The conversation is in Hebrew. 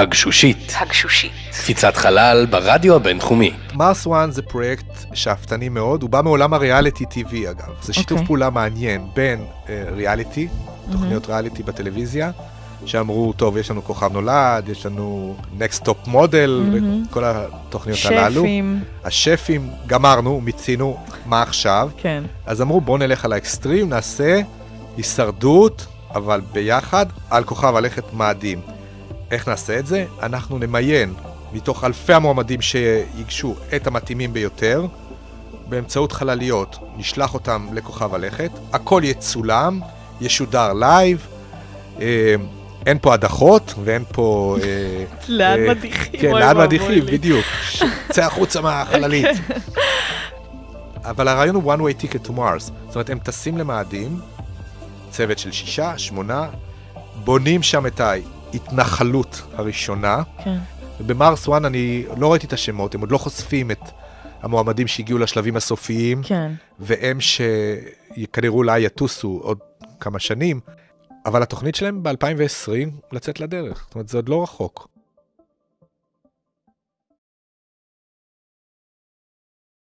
הגשושית, הגשושית. קפיצת חלל ברדיו הבינתחומי. מרס וואן זה פרויקט שאפתני מאוד, הוא בא מעולם הריאליטי TV אגב. זה שיתוף אוקיי. פעולה מעניין בין אה, ריאליטי, תוכניות ריאליטי בטלוויזיה, שאמרו, טוב, יש לנו כוכב נולד, יש לנו Next Top Model, וכל התוכניות הללו. שפים, השפים, גמרנו, מיצינו, מה עכשיו? כן. אז אמרו, בואו נלך על האקסטרים, נעשה הישרדות, אבל ביחד, על כוכב הלכת מאדים. איך נעשה את זה? אנחנו נמיין מתוך אלפי המועמדים שיגשו את המתאימים ביותר, באמצעות חלליות, נשלח אותם לכוכב הלכת, הכל יצולם, ישודר live, אה, אין פה הדחות ואין פה... אה, לאן אה, מדיחים? כן, לאן מדיחים. בדיוק. צא החוצה מהחללית. אבל הרעיון הוא one way ticket to Mars. זאת אומרת, הם טסים למאדים, צוות של שישה, שמונה, בונים שם את ההתנחלות הראשונה. כן. במרס 1 אני לא ראיתי את השמות, הם עוד לא חושפים את המועמדים שהגיעו לשלבים הסופיים, כן. והם שכנראה אולי יטוסו עוד כמה שנים, אבל התוכנית שלהם ב-2020 לצאת לדרך. זאת אומרת, זה עוד לא רחוק.